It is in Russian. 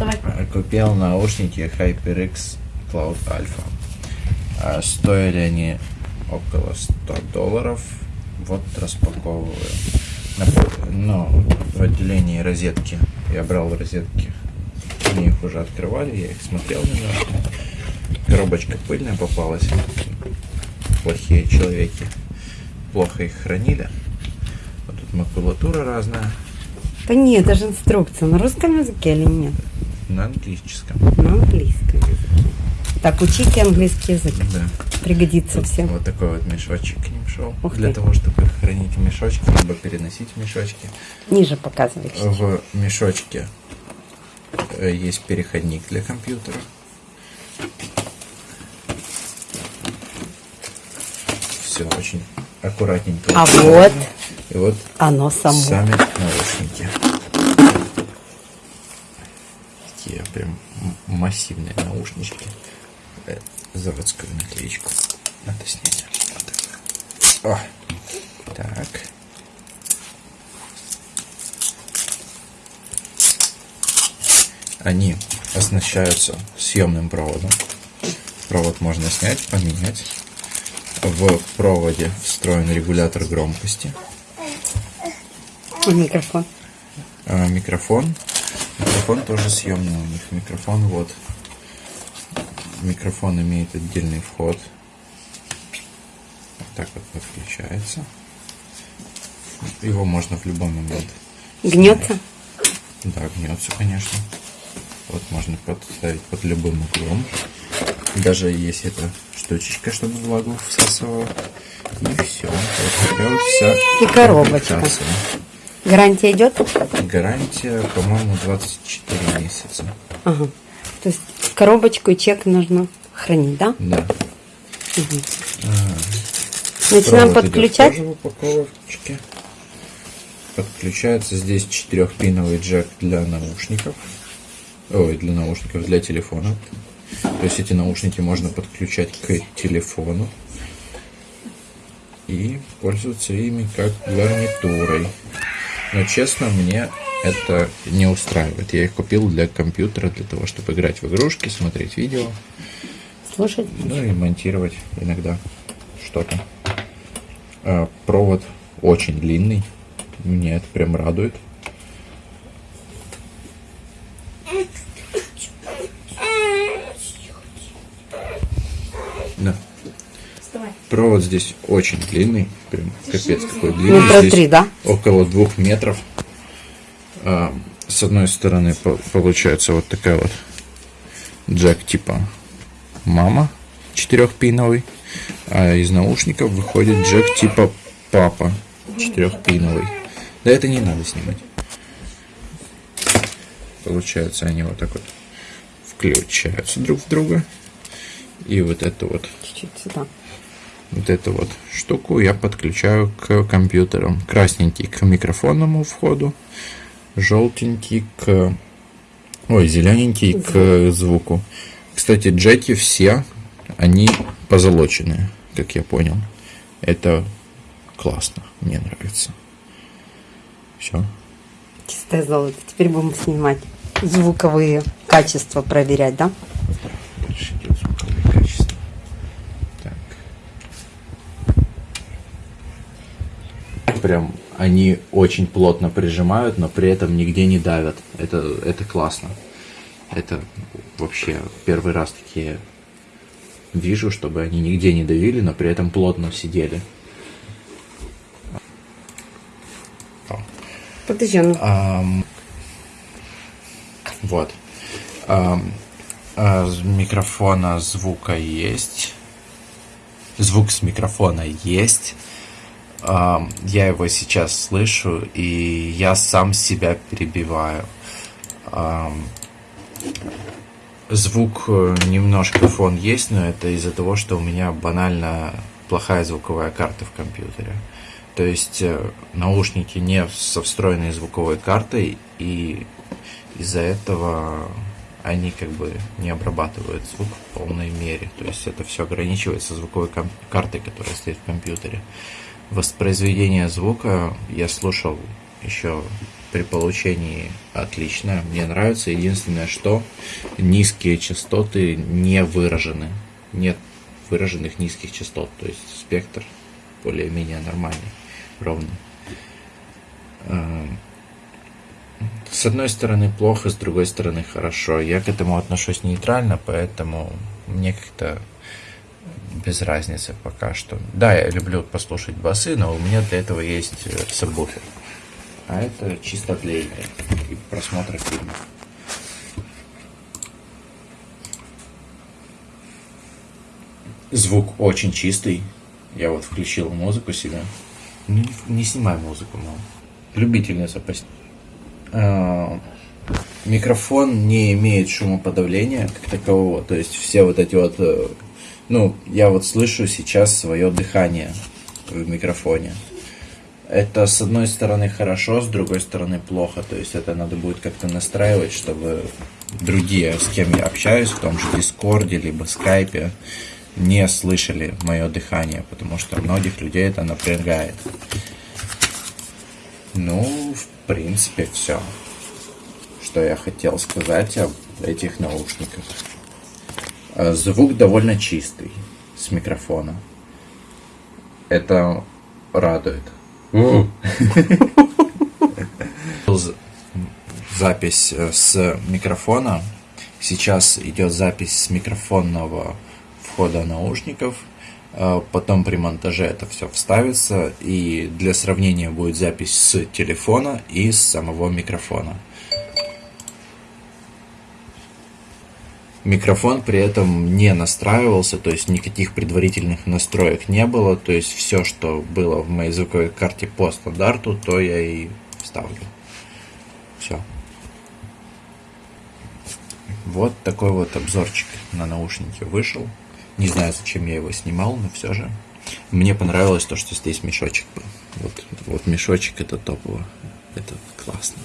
Давай. Купил наушники HyperX Cloud Alpha. А Стоили они около 100 долларов. Вот распаковываю. На по- Ну, в отделении розетки. Я брал розетки. Они их уже открывали, я их смотрел немножко. Коробочка пыльная попалась. Плохие человеки. Плохо их хранили. Вот тут макулатура разная. Да нет, это же инструкция. На русском языке или нет? На английском. На английском языке. Так, учите английский язык. Да. Пригодится всем. Вот такой вот мешочек к ним шел. Ух Для ты. того, чтобы хранить в мешочке, либо переносить в мешочке. Ниже показывайте. В мешочке э, есть переходник для компьютера. Все очень аккуратненько. А вот И вот оно само. сами наушники. Такие прям массивные наушнички. Э, Заводскую наклеечку. Надо снять. Вот так. О. Так. Они оснащаются съемным проводом. Провод можно снять, поменять. В проводе встроен регулятор громкости. И микрофон. А, микрофон. Микрофон тоже съемный у них. Микрофон вот. Микрофон имеет отдельный вход. Вот так вот подключается. Его можно в любой момент. Гнется? Да, гнется, конечно. Вот можно подставить под любым углом. Даже есть эта штучечка, чтобы влагу всасывала. И все. Вот вся И коробочка. комплектация. Гарантия идет? Гарантия, по-моему, 24 месяца. Ага. То есть коробочку и чек нужно хранить, да? Да. Начинаем Провод идет подключать. тоже упаковочке. Подключается здесь четырехпиновый джек для наушников. Ой, для наушников, для телефона. То есть эти наушники можно подключать к телефону и пользоваться ими как гарнитурой. Но честно, мне это не устраивает. Я их купил для компьютера, для того, чтобы играть в игрушки, смотреть видео. Слушать. Ну и монтировать иногда что-то. А, провод очень длинный. Меня это прям радует. Да. Вставай. Провод здесь очень длинный. Прям капец какой длинный. Метра Здесь три, да? Около двух метров. А, с одной стороны по- получается вот такая вот джек типа мама четырехпиновый, а из наушников выходит джек типа папа четырехпиновый. Да это не надо снимать. Получается они вот так вот включаются друг в друга. И вот эту вот Чуть-чуть сюда. Вот эту вот штуку я подключаю к компьютерам. Красненький к микрофонному входу, желтенький к... Ой, зелененький к звуку. Кстати, джеки все, они позолоченные, как я понял. Это классно, мне нравится. Все. Чистое золото. Теперь будем снимать звуковые качества, проверять, да? Дальше идет звуковое качество. Так. Прям они очень плотно прижимают, но при этом нигде не давят. Это, это классно. Это вообще первый раз такие вижу, чтобы они нигде не давили, но при этом плотно сидели. Подожди, ну, Ам, вот. А, с микрофона звука есть. Звук с микрофона есть. Я его сейчас слышу, и я сам себя перебиваю. Звук э, немножко фон есть, но это из-за того, что у меня банально плохая звуковая карта в компьютере. То есть э, наушники не со встроенной звуковой картой, и из-за этого они как бы не обрабатывают звук в полной мере. То есть это все ограничивается звуковой картой, которая стоит в компьютере. Воспроизведение звука я слушал еще при получении отлично. Мне нравится. Единственное, что низкие частоты не выражены. Нет выраженных низких частот. То есть спектр более-менее нормальный, ровный. Эм, с одной стороны плохо, с другой стороны хорошо. Я к этому отношусь нейтрально, поэтому мне как-то без разницы пока что. Да, я люблю послушать басы, но у меня для этого есть э, сабвуфер. А это чисто для игры и просмотра фильмов. Звук очень чистый. Я вот включил музыку себе. Не, не снимай музыку, мам. Любительница почти. А, микрофон не имеет шумоподавления как такового. То есть все вот эти вот... Ну, я вот слышу сейчас свое дыхание в микрофоне. Это с одной стороны хорошо, с другой стороны плохо. То есть это надо будет как-то настраивать, чтобы другие, с кем я общаюсь, в том же Дискорде, либо Скайпе, не слышали мое дыхание, потому что многих людей это напрягает. Ну, в принципе, все, что я хотел сказать об этих наушниках. А, звук довольно чистый с микрофона. Это радует. Запись э, с микрофона. Сейчас идет запись с микрофонного входа наушников. А, потом при монтаже это все вставится. И для сравнения будет запись с телефона и с самого микрофона. Микрофон при этом не настраивался, то есть никаких предварительных настроек не было. То есть все, что было в моей звуковой карте по стандарту, то я и вставлю. Все. Вот такой вот обзорчик на наушники вышел. Не знаю, зачем я его снимал, но все же. Мне понравилось то, что здесь мешочек был. Вот, вот мешочек это топово. Это классно.